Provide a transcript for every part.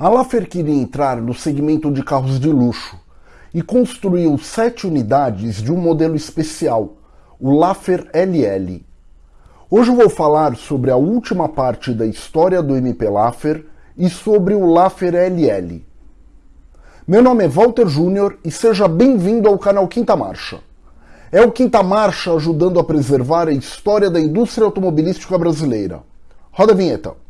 A Laffer queria entrar no segmento de carros de luxo e construiu sete unidades de um modelo especial, o Laffer LL. Hoje eu vou falar sobre a última parte da história do MP Laffer e sobre o Laffer LL. Meu nome é Walter Júnior e seja bem-vindo ao canal Quinta Marcha. É o Quinta Marcha ajudando a preservar a história da indústria automobilística brasileira. Roda a vinheta.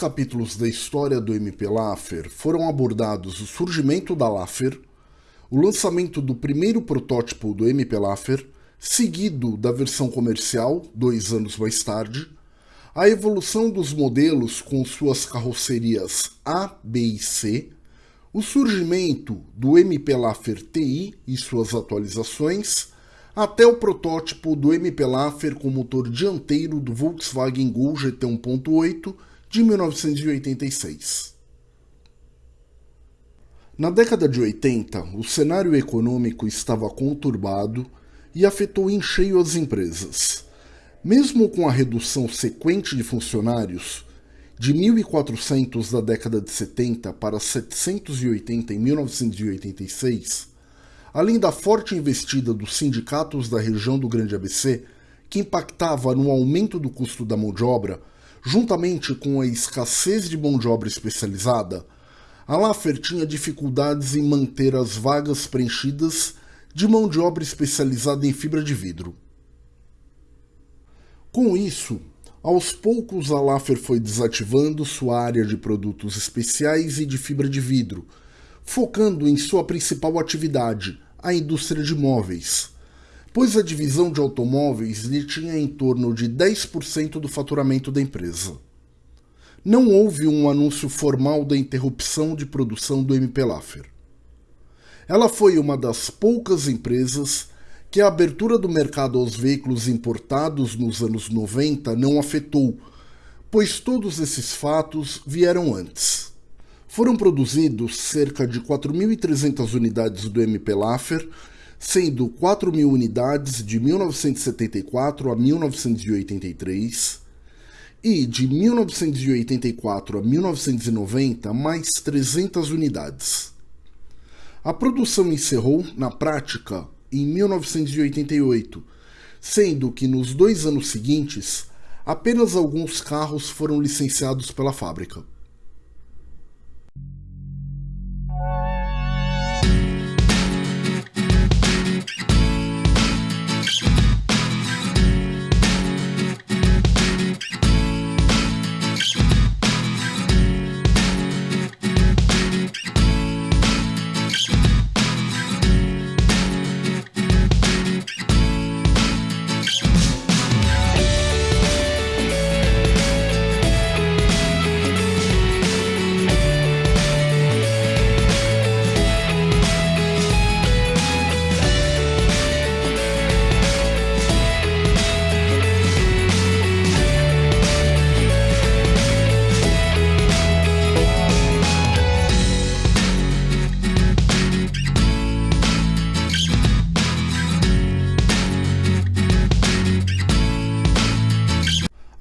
Capítulos da história do MP Laffer foram abordados o surgimento da Laffer, o lançamento do primeiro protótipo do MP Laffer, seguido da versão comercial, dois anos mais tarde, a evolução dos modelos com suas carrocerias A, B e C, o surgimento do MP Laffer TI e suas atualizações, até o protótipo do MP Laffer com motor dianteiro do Volkswagen Gol GT 1.8 de 1986. Na década de 80, o cenário econômico estava conturbado e afetou em cheio as empresas. Mesmo com a redução sequente de funcionários, de 1.400 da década de 70 para 780 em 1986, além da forte investida dos sindicatos da região do Grande ABC, que impactava no aumento do custo da mão de obra, juntamente com a escassez de mão de obra especializada, a Laffer tinha dificuldades em manter as vagas preenchidas de mão de obra especializada em fibra de vidro. Com isso, aos poucos a Laffer foi desativando sua área de produtos especiais e de fibra de vidro, focando em sua principal atividade, a indústria de móveis, pois a divisão de automóveis lhe tinha em torno de 10% do faturamento da empresa. Não houve um anúncio formal da interrupção de produção do MP Laffer. Ela foi uma das poucas empresas que a abertura do mercado aos veículos importados nos anos 90 não afetou, pois todos esses fatos vieram antes. Foram produzidos cerca de 4.300 unidades do MP Laffer, sendo 4.000 unidades de 1974 a 1983 e de 1984 a 1990 mais 300 unidades. A produção encerrou, na prática, em 1988, sendo que nos dois anos seguintes apenas alguns carros foram licenciados pela fábrica.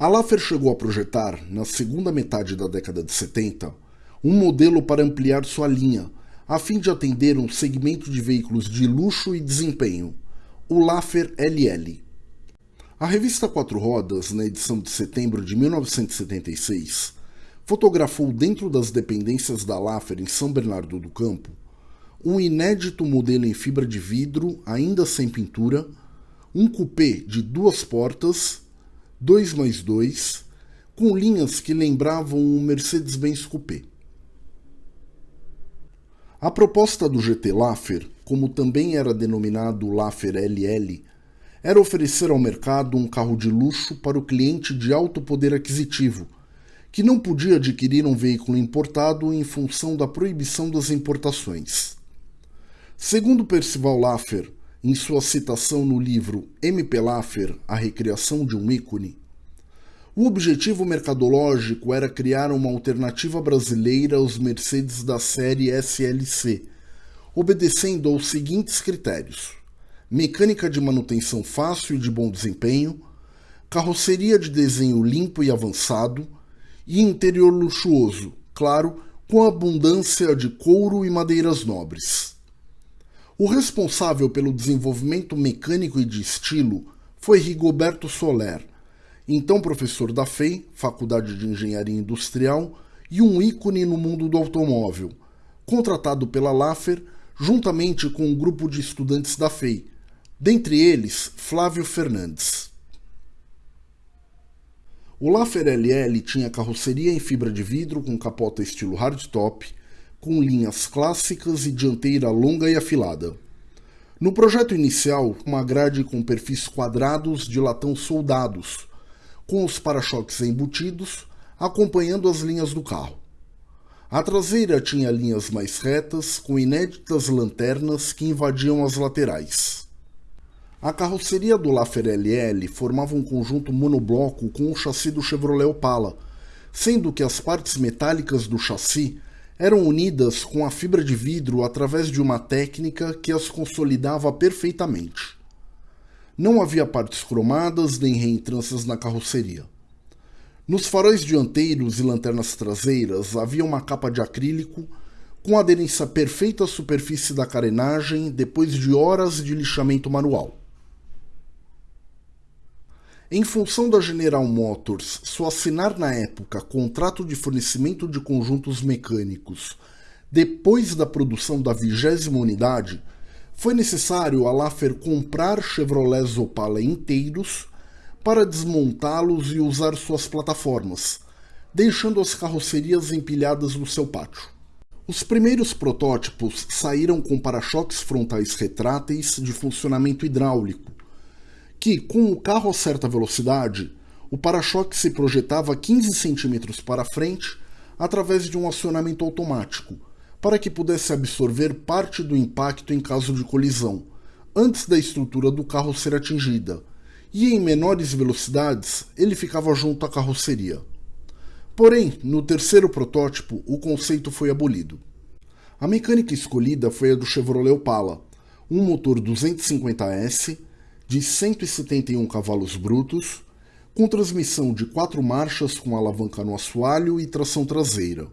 Laffer chegou a projetar, na segunda metade da década de 70, um modelo para ampliar sua linha, a fim de atender um segmento de veículos de luxo e desempenho, o Laffer LL. A revista Quatro Rodas, na edição de setembro de 1976, fotografou dentro das dependências da Laffer em São Bernardo do Campo um inédito modelo em fibra de vidro, ainda sem pintura, um coupé de duas portas 2 mais 2, com linhas que lembravam um Mercedes-Benz Coupé. A proposta do GT Laffer, como também era denominado Laffer LL, era oferecer ao mercado um carro de luxo para o cliente de alto poder aquisitivo, que não podia adquirir um veículo importado em função da proibição das importações. Segundo Percival Laffer, em sua citação no livro M.P. Laffer, A Recriação de um Ícone, o objetivo mercadológico era criar uma alternativa brasileira aos Mercedes da série SLC, obedecendo aos seguintes critérios: mecânica de manutenção fácil e de bom desempenho, carroceria de desenho limpo e avançado e interior luxuoso, claro, com abundância de couro e madeiras nobres. O responsável pelo desenvolvimento mecânico e de estilo foi Rigoberto Soler, então professor da FEI, Faculdade de Engenharia Industrial, e um ícone no mundo do automóvel, contratado pela Laffer juntamente com um grupo de estudantes da FEI, dentre eles Flávio Fernandes. O Laffer LL tinha carroceria em fibra de vidro com capota estilo hardtop, com linhas clássicas e dianteira longa e afilada. No projeto inicial, uma grade com perfis quadrados de latão soldados, com os para-choques embutidos, acompanhando as linhas do carro. A traseira tinha linhas mais retas, com inéditas lanternas que invadiam as laterais. A carroceria do Laffer LL formava um conjunto monobloco com o chassi do Chevrolet Opala, sendo que as partes metálicas do chassi eram unidas com a fibra de vidro através de uma técnica que as consolidava perfeitamente. Não havia partes cromadas nem reentrâncias na carroceria. Nos faróis dianteiros e lanternas traseiras havia uma capa de acrílico com aderência perfeita à superfície da carenagem depois de horas de lixamento manual. Em função da General Motors só assinar na época contrato de fornecimento de conjuntos mecânicos depois da produção da vigésima unidade, foi necessário a Laffer comprar Chevrolet Opala inteiros para desmontá-los e usar suas plataformas, deixando as carrocerias empilhadas no seu pátio. Os primeiros protótipos saíram com para-choques frontais retráteis de funcionamento hidráulico, que, com o carro a certa velocidade, o para-choque se projetava 15 centímetros para frente através de um acionamento automático, para que pudesse absorver parte do impacto em caso de colisão, antes da estrutura do carro ser atingida, e em menores velocidades ele ficava junto à carroceria. Porém, no terceiro protótipo, o conceito foi abolido. A mecânica escolhida foi a do Chevrolet Opala, um motor 250S de 171 cavalos brutos, com transmissão de quatro marchas com alavanca no assoalho e tração traseira.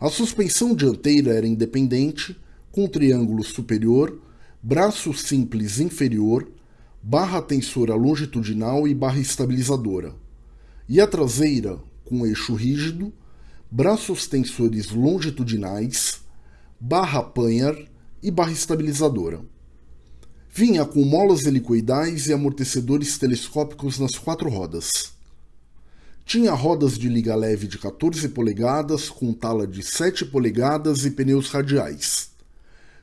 A suspensão dianteira era independente, com triângulo superior, braço simples inferior, barra tensora longitudinal e barra estabilizadora. E a traseira, com eixo rígido, braços tensores longitudinais, barra panhar e barra estabilizadora. Vinha com molas helicoidais e amortecedores telescópicos nas quatro rodas. Tinha rodas de liga leve de 14 polegadas, com tala de 7 polegadas e pneus radiais.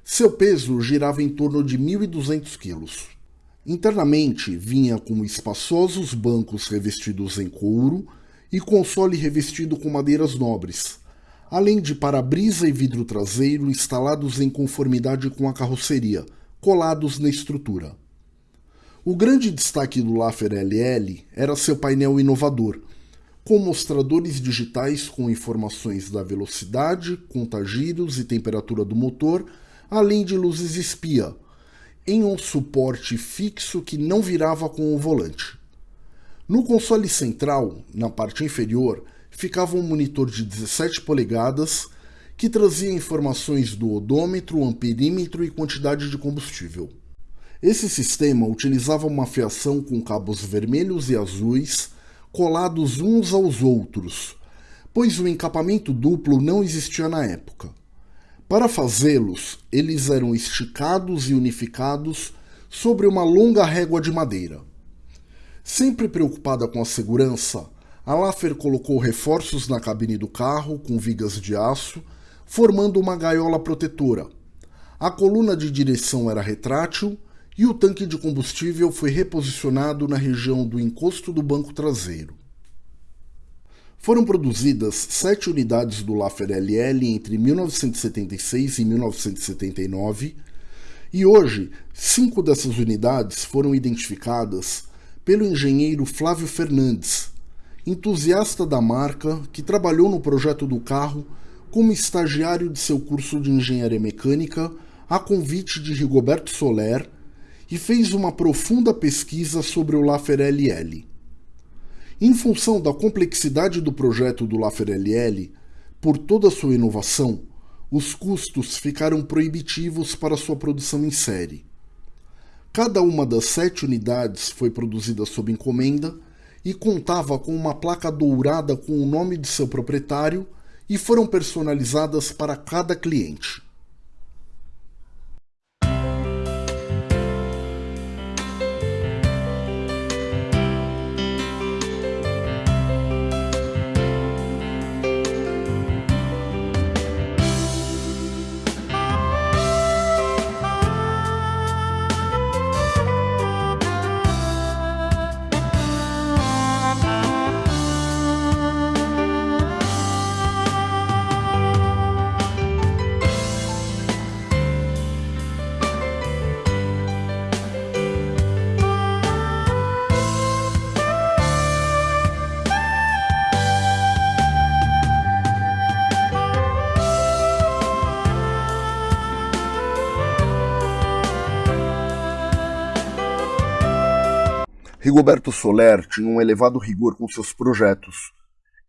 Seu peso girava em torno de 1.200 quilos. Internamente, vinha com espaçosos bancos revestidos em couro e console revestido com madeiras nobres, além de para-brisa e vidro traseiro instalados em conformidade com a carroceria, colados na estrutura. O grande destaque do Laffer LL era seu painel inovador, com mostradores digitais com informações da velocidade, contagiros e temperatura do motor, além de luzes espia, em um suporte fixo que não virava com o volante. No console central, na parte inferior, ficava um monitor de 17 polegadas que trazia informações do odômetro, amperímetro e quantidade de combustível. Esse sistema utilizava uma fiação com cabos vermelhos e azuis colados uns aos outros, pois o encapamento duplo não existia na época. Para fazê-los, eles eram esticados e unificados sobre uma longa régua de madeira. Sempre preocupada com a segurança, a Laffer colocou reforços na cabine do carro com vigas de aço, formando uma gaiola protetora. A coluna de direção era retrátil e o tanque de combustível foi reposicionado na região do encosto do banco traseiro. Foram produzidas sete unidades do Laffer LL entre 1976 e 1979, e hoje cinco dessas unidades foram identificadas pelo engenheiro Flávio Fernandes, entusiasta da marca que trabalhou no projeto do carro como estagiário de seu curso de engenharia mecânica a convite de Rigoberto Soler e fez uma profunda pesquisa sobre o Laffer LL. Em função da complexidade do projeto do LL, por toda sua inovação, os custos ficaram proibitivos para sua produção em série. Cada uma das sete unidades foi produzida sob encomenda e contava com uma placa dourada com o nome de seu proprietário e foram personalizadas para cada cliente. Rigoberto Soler tinha um elevado rigor com seus projetos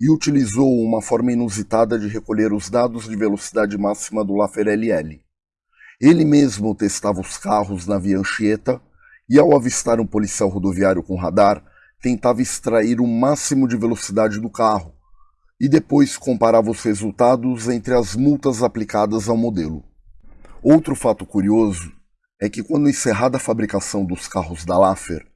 e utilizou uma forma inusitada de recolher os dados de velocidade máxima do Laffer. Ele mesmo testava os carros na via Anchieta e, ao avistar um policial rodoviário com radar, tentava extrair o máximo de velocidade do carro e depois comparava os resultados entre as multas aplicadas ao modelo. Outro fato curioso é que, quando encerrada a fabricação dos carros da Laffer,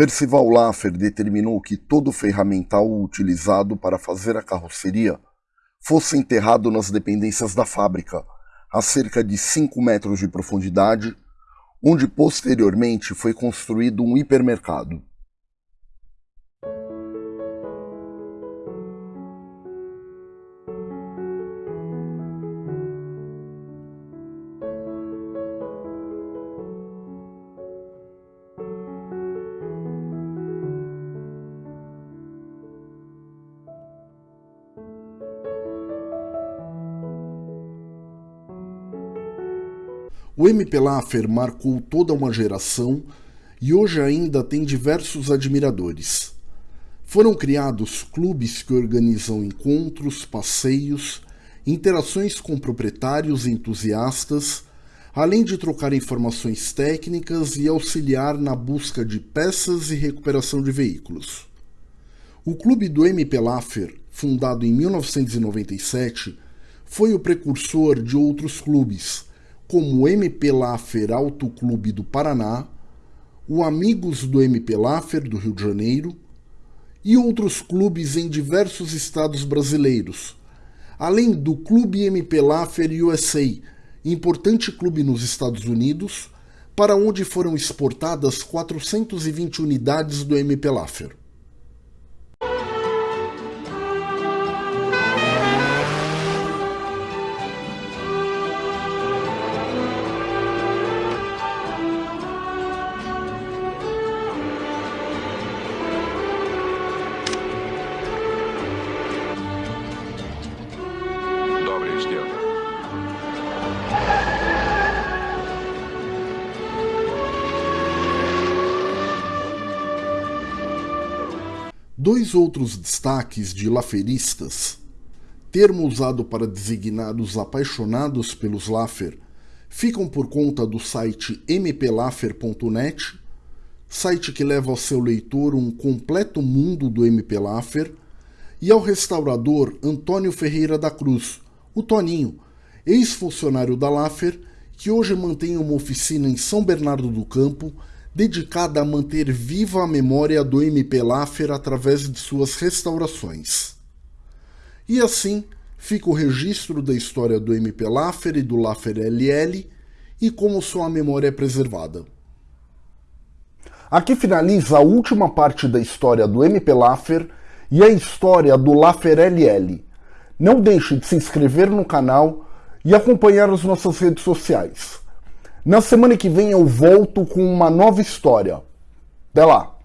Percival Laffer determinou que todo o ferramental utilizado para fazer a carroceria fosse enterrado nas dependências da fábrica, a cerca de 5 metros de profundidade, onde posteriormente foi construído um hipermercado. O MP Laffer marcou toda uma geração e hoje ainda tem diversos admiradores. Foram criados clubes que organizam encontros, passeios, interações com proprietários e entusiastas, além de trocar informações técnicas e auxiliar na busca de peças e recuperação de veículos. O Clube do MP Laffer, fundado em 1997, foi o precursor de outros clubes, como MP Laffer Auto Clube do Paraná, o Amigos do MP Laffer do Rio de Janeiro e outros clubes em diversos estados brasileiros, além do Clube MP Laffer USA, importante clube nos Estados Unidos, para onde foram exportadas 420 unidades do MP Laffer. Dois outros destaques de laferistas, termo usado para designar os apaixonados pelos Laffer, ficam por conta do site mplaffer.net, site que leva ao seu leitor um completo mundo do MP Laffer, e ao restaurador Antônio Ferreira da Cruz, o Toninho, ex-funcionário da Laffer, que hoje mantém uma oficina em São Bernardo do Campo, dedicada a manter viva a memória do MP Laffer através de suas restaurações. E assim fica o registro da história do MP Laffer e do Laffer LL e como sua memória é preservada. Aqui finaliza a última parte da história do MP Laffer e a história do Laffer LL. Não deixe de se inscrever no canal e acompanhar as nossas redes sociais. Na semana que vem eu volto com uma nova história. Até lá!